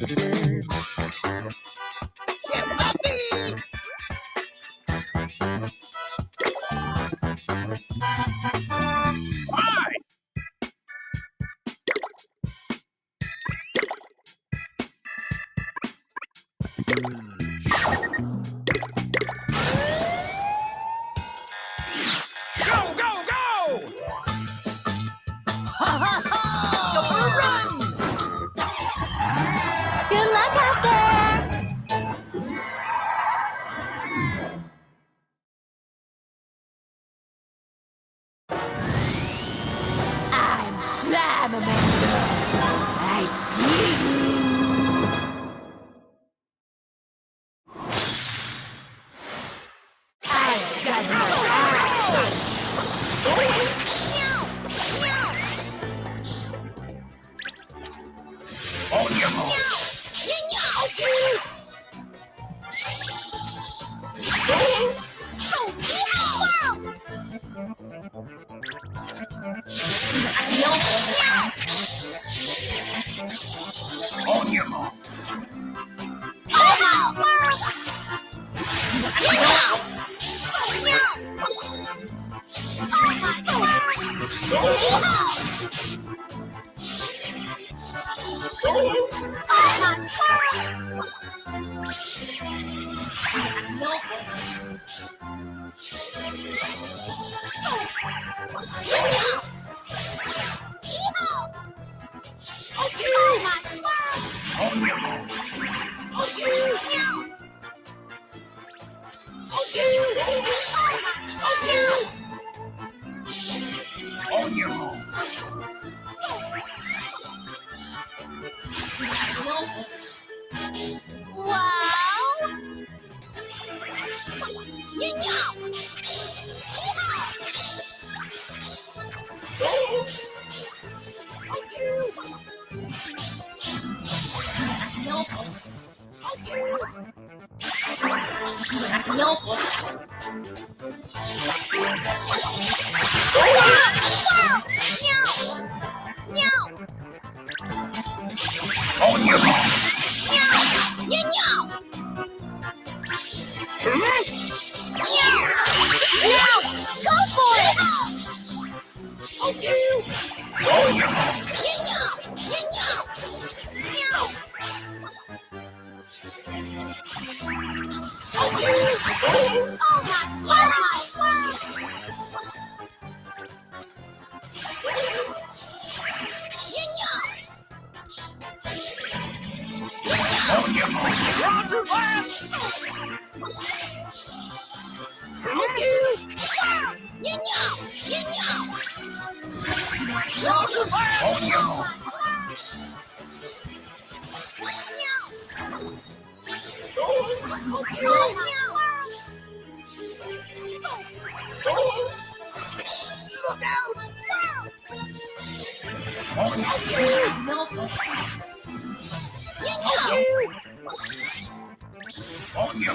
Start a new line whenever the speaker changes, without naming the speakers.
it's not me!
On your mark. Oh, Wow! 妖婆，烧给我。妖婆，妖婆，妖，Roger,
Roger,
Roger. Oh, out! On your On your